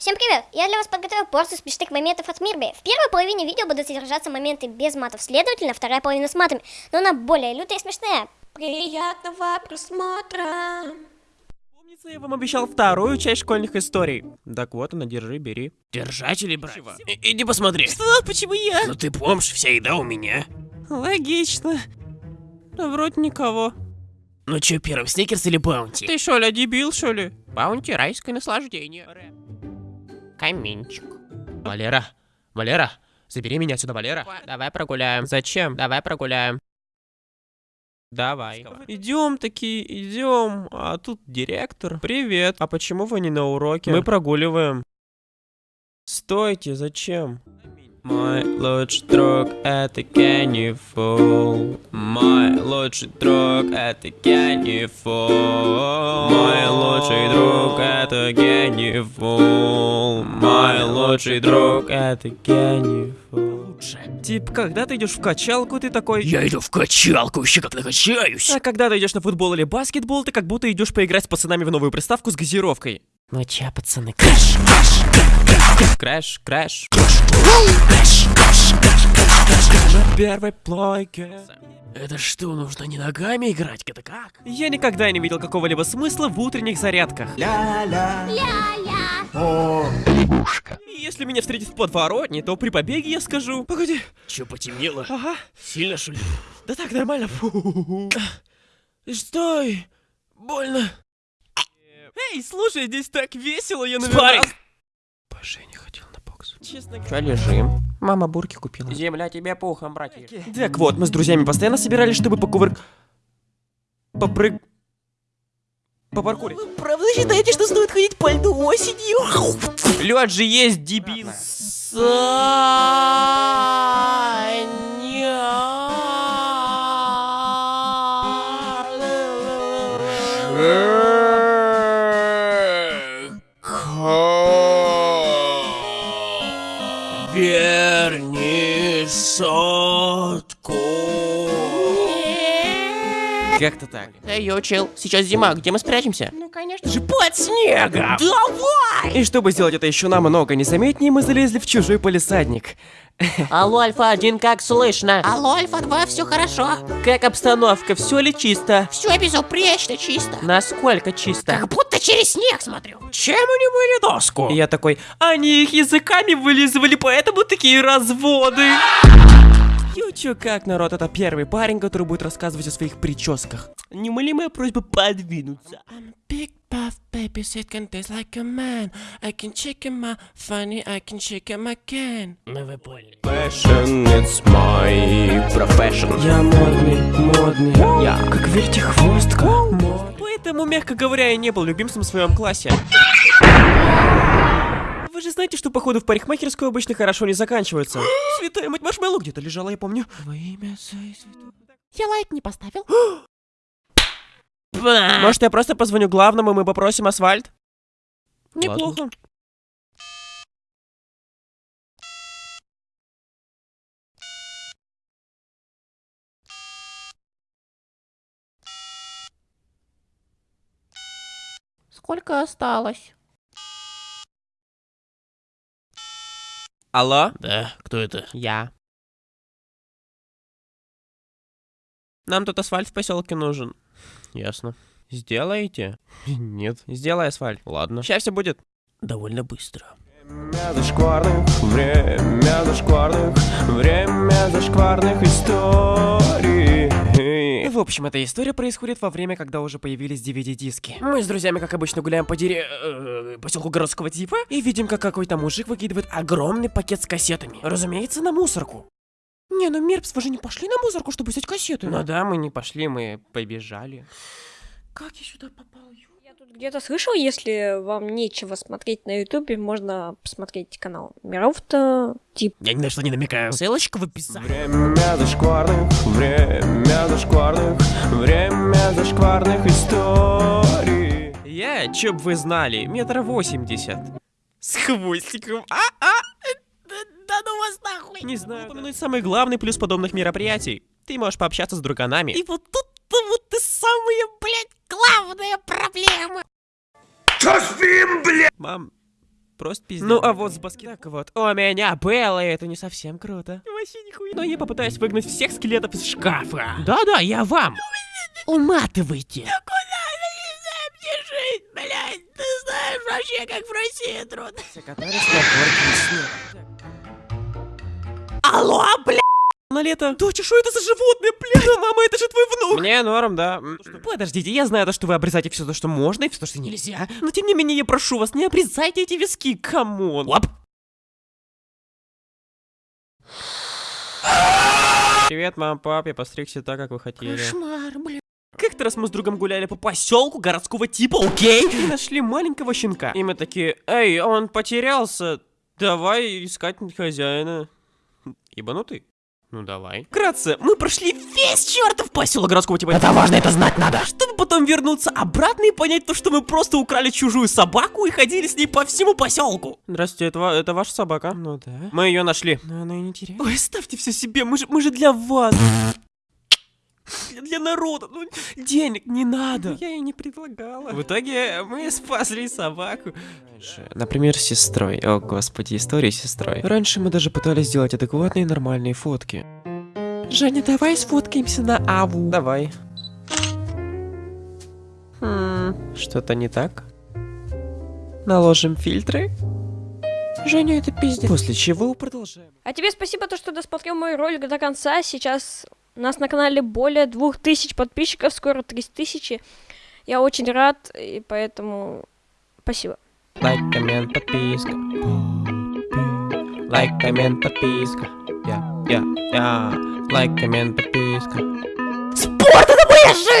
Всем привет! Я для вас подготовил порцию смешных моментов от Мирби. В первой половине видео будут содержаться моменты без матов, следовательно, вторая половина с матами, но она более лютая и смешная. Приятного просмотра! Помнится, я вам обещал вторую часть школьных историй. Так вот она, держи, бери. Держать или брать? И- иди посмотри. Что? Почему я? Ну ты помнишь, вся еда у меня. Логично. Да вроде никого. Ну чё, первым, сникерс или баунти? Ты что ли, дебил, что ли? Баунти, райское наслаждение. Каминчик. Валера, Валера, забери меня отсюда, Валера. Давай прогуляем. Зачем? Давай прогуляем. Давай. Идем такие, идем. А тут директор. Привет. А почему вы не на уроке? Мы прогуливаем. Стойте, зачем? Мой лучший друг это Кенни Фул. Мой лучший друг это Кенни Фул. Мой лучший друг это Кенни Фул. Мой лучший друг это Кенни Фул. Тип, когда ты идешь в качалку, ты такой... Я иду в качалку, еще как накачаюсь. А когда ты идешь на футбол или баскетбол, ты как будто идешь поиграть с пацанами в новую приставку с газировкой. Ну чё, пацаны, Crash, Crash, Crash, На первой плойке. Это что, нужно не ногами играть? Это как? Я никогда не видел какого-либо смысла в утренних зарядках. И Если меня встретит в подворотне, то при побеге я скажу... Погоди. Чё, потемнело? Ага. Сильно, что ли? Да так, нормально. Стой. Больно. Эй, слушай, здесь так весело, я Спарринг. Боже, я не хотел на бокс. Честно Чё лежим? Мама бурки купила. Земля тебе пухом, братья. Так вот, мы с друзьями постоянно собирались, чтобы покувырк... Попрыг... По паркуре. Правда считаете, что стоит ходить по льду осенью? Лед же есть, дебил. Верни Как-то так. Эй, йо, чел, сейчас зима, где мы спрячемся? Ну, конечно же, под снегом. И чтобы сделать это еще намного незаметнее, мы залезли в чужой полисадник. Алло, Альфа-1, как слышно? Алло, Альфа-2, все хорошо? Как обстановка, все ли чисто? Все безупречно чисто. Насколько чисто? Как будто через снег смотрю. Чем они были доску? И я такой, они их языками вылизывали, поэтому такие разводы. Ю, чё, как, народ, это первый парень, который будет рассказывать о своих прическах. Неумолимая просьба подвинуться. Big puff baby can taste like a man. I can shake him out, funny, I can shake him again. Ну вы поняли. Fashion, it's my profession. Я модный, модный. Я как вертихвостка. Поэтому, мягко говоря, я не был любимцем в своем классе. Знаете, что походу в парикмахерскую обычно хорошо не заканчиваются. Святая мать маршмеллоу где-то лежала, я помню. Во имя. Я лайк не поставил. Может, я просто позвоню главному, и мы попросим асфальт? Неплохо. Сколько осталось? Алло? Да, кто это? Я. Нам тут асфальт в поселке нужен. Ясно. Сделаете? Нет. Сделай асфальт. Ладно. Сейчас все будет. Довольно быстро. Время зашкварных, время зашкварных, время зашкварных историй. В общем, эта история происходит во время, когда уже появились DVD-диски. Мы с друзьями, как обычно, гуляем по дере... э, поселку городского типа и видим, как какой-то мужик выкидывает огромный пакет с кассетами. Разумеется, на мусорку. Не, ну Мерпс, вы же не пошли на мусорку, чтобы взять кассеты? Ну да, мы не пошли, мы побежали. Как я сюда попал, ё- тут где-то слышал, если вам нечего смотреть на ютубе, можно посмотреть канал Миров-то, тип. Я ни на что не намекаю. Ссылочка в описании. Время зашкварных, время зашкварных, время зашкварных историй. Я, чё б вы знали, метра восемьдесят. С хвостиком. А, а, Да ну вас нахуй. не знаю. Упомянуть самый главный плюс подобных мероприятий. Ты можешь пообщаться с друганами. И вот тут-то вот самая, блядь, главная проблема. Мам, просто пиздец. Ну а вот с баски... Так вот, у меня Белла, и это не совсем круто. Вообще нихуя. Но я попытаюсь выгнать всех скелетов из шкафа. Да-да, я вам. Уматывайте. жить, блядь, ты знаешь вообще, как в России трудно. На горке снег. Алло, блядь! На лето. Доча, что это за животное, блядь? Да, мама, это же твой внук. Мне норм, да. М, Подождите, я знаю то, что вы обрезаете все то, что можно, и все то, что нельзя. Но тем не менее, я прошу вас, не обрезайте эти виски, come on. Лап. Привет, мам, пап, я постригся так, как вы хотели. Кошмар, блин. Как-то раз мы с другом гуляли по поселку городского типа, окей? И нашли маленького щенка. И мы такие, эй, он потерялся. Давай искать хозяина. Ебанутый? Ну давай. Вкратце, мы прошли весь чертов поселок городского типа. Это важно, это знать надо. Чтобы потом вернуться обратно и понять то, что мы просто украли чужую собаку и ходили с ней по всему поселку. Здравствуйте, это, это ваша собака? Ну да. Мы ее нашли. Но она и не теряет. Ой, ставьте все себе, мы же, мы же для вас. Для- Для народа, ну, денег не надо. Я ей не предлагала. В итоге мы спасли собаку. Например, с сестрой. О, господи, история с сестрой. Раньше мы даже пытались сделать адекватные нормальные фотки. Женя, давай сфоткаемся на Аву. Давай. Хм, что-то не так? Наложим фильтры? Женя, это пиздец. После чего продолжаем. А тебе спасибо, то, что досмотрел мой ролик до конца. Сейчас у нас на канале более 2000 подписчиков, скоро 3000. Я очень рад, и поэтому спасибо. Лайк, коммент, подписка. Лайк, коммент, подписка. Я, я, я. Лайк, коммент, подписка. Спорт это моя жизнь!